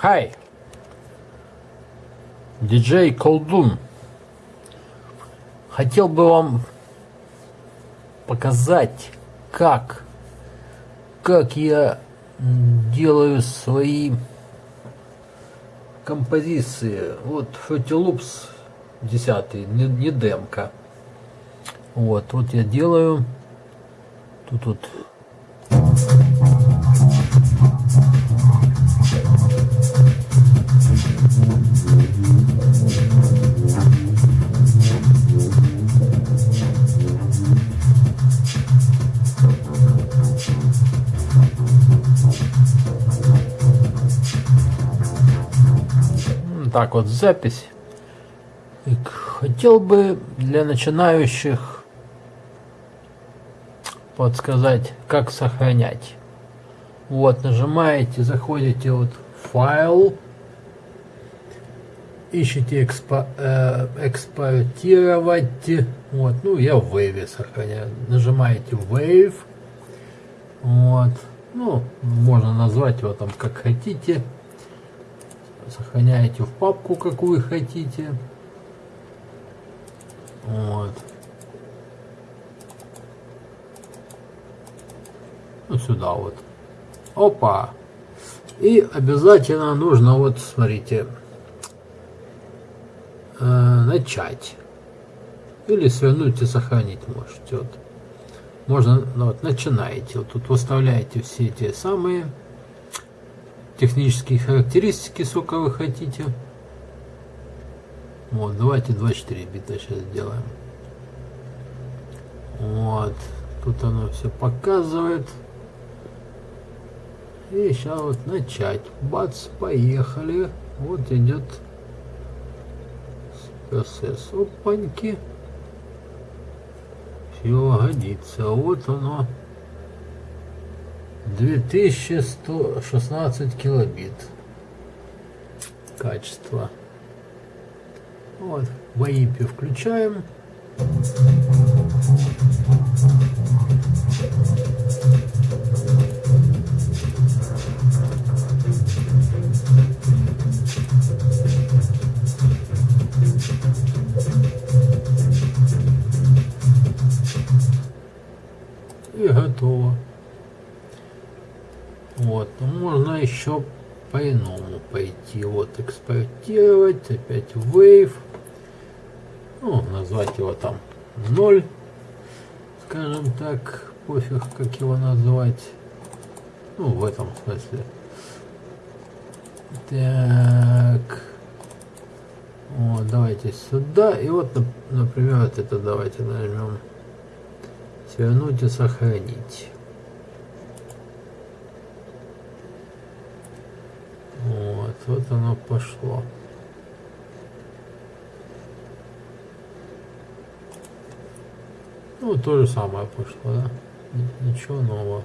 Хай! Диджей Колдун. Хотел бы вам показать, как, как я делаю свои композиции. Вот Fruity Loops 10, не, не демка. Вот, вот я делаю. Тут вот так вот запись. И хотел бы для начинающих подсказать, как сохранять. Вот, нажимаете, заходите вот файл, ищите экспо, э, экспортировать. Вот, ну я в Wave сохраняю. Нажимаете Wave. Вот. Ну, можно назвать его там как хотите сохраняете в папку, какую хотите. Вот. Вот сюда вот. Опа. И обязательно нужно, вот смотрите, э, начать. Или свернуть и сохранить можете. Вот. Можно, ну, вот, начинаете. Вот тут выставляете все эти самые технические характеристики, сколько вы хотите. Вот, давайте 24 бита сейчас сделаем. Вот, тут оно все показывает. И сейчас вот начать. Бац, поехали. Вот идет процесс. Опаньки. Все годится. Вот оно. 2116 килобит. Качество. Вот в AIP включаем. И готово вот, ну, можно еще по-иному пойти. Вот, экспортировать, опять Wave. Ну, назвать его там 0, скажем так, пофиг, как его назвать. Ну, в этом смысле. Так. Вот, давайте сюда. И вот, например, вот это давайте нажмем. Свернуть и сохранить. Вот, оно пошло. Ну, то же самое пошло, да? Ничего нового.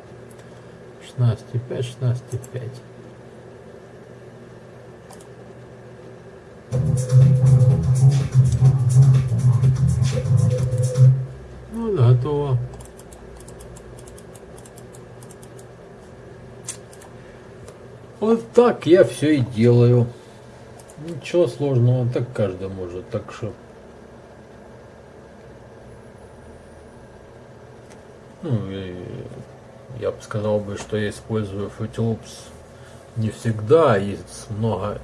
16,5, 16,5. Ну, готово. Вот так я все и делаю. Ничего сложного, так каждый может, так что... Ну, и я бы сказал бы, что я использую Fruity не всегда, есть много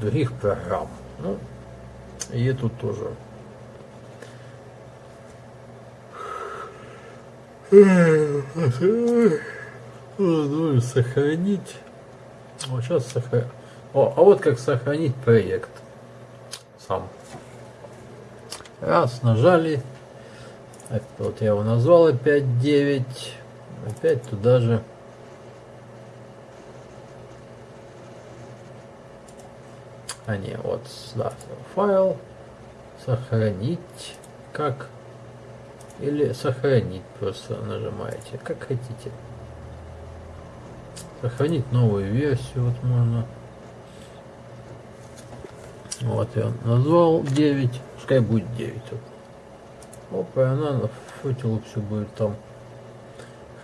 других программ. Ну, и тут тоже. Ну, сохранить. Вот сейчас сохранить. А вот как сохранить проект сам. Раз, нажали. Вот я его назвал опять 9. Опять туда же. А не, вот сюда файл. Сохранить. Как? Или сохранить просто нажимаете. Как хотите. Сохранить новую версию вот можно. Вот я назвал 9, пускай будет 9. Вот. Опа, и она на футилу все будет там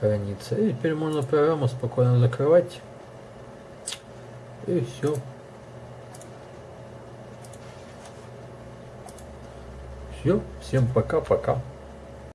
храниться. И теперь можно программу спокойно закрывать. И все. Все, всем пока-пока.